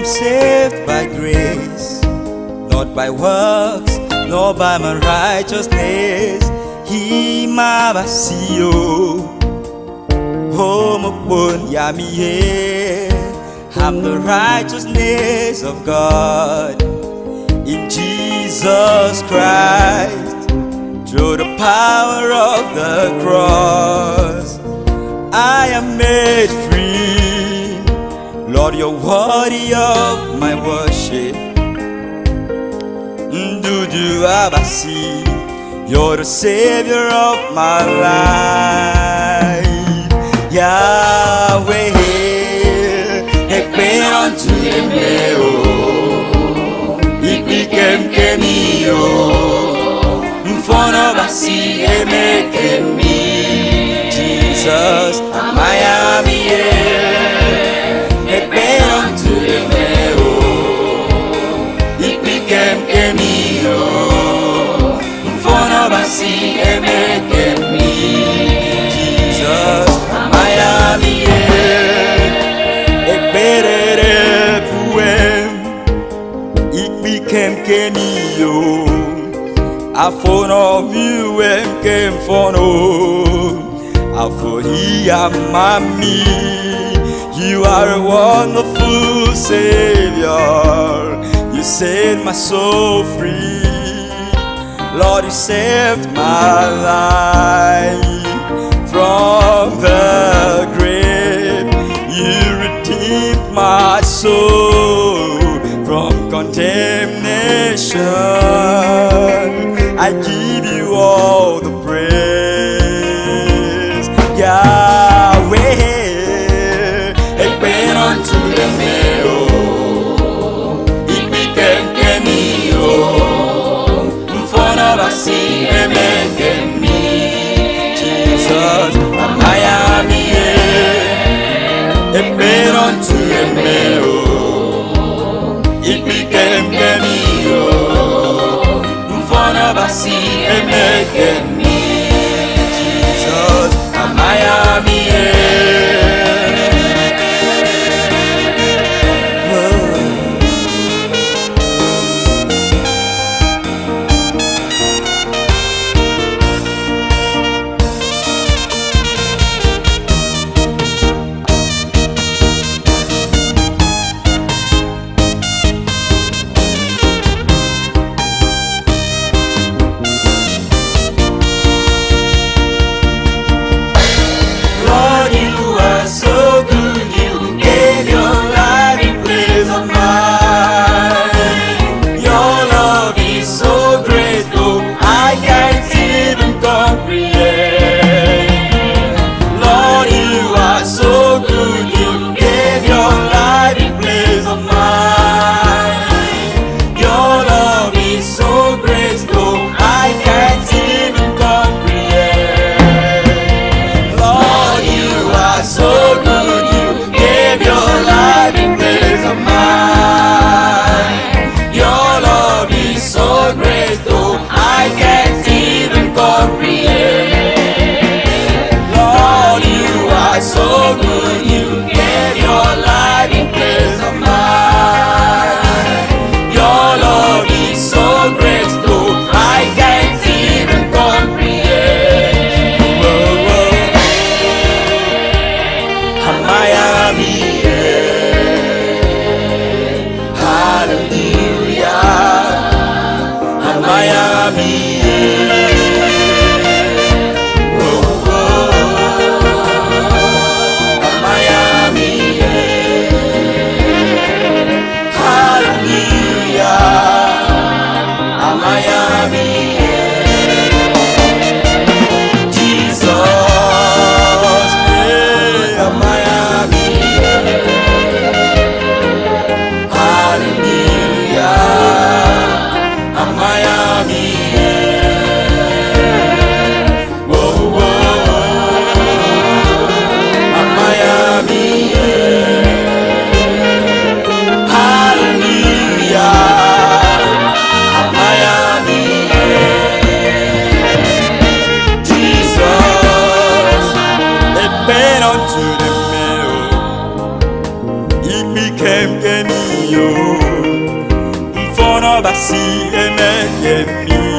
Am saved by grace, not by works, nor by my righteousness. He my mabasio, homopon yamiye. I'm the righteousness of God in Jesus Christ through the power of the cross. I am made free. Lord, you're worthy of my worship. Ndudu Abasi, you're the savior of my life. Yahweh, ekpe unto me, oh, ipikem kemio, mfono emeke mi, Jesus, ikpikem kemio, afono miwem kemfono, aforia mami, you are a wonderful savior, you set my soul free. Lord, you saved my life Unto the meal. It became Miami. si mi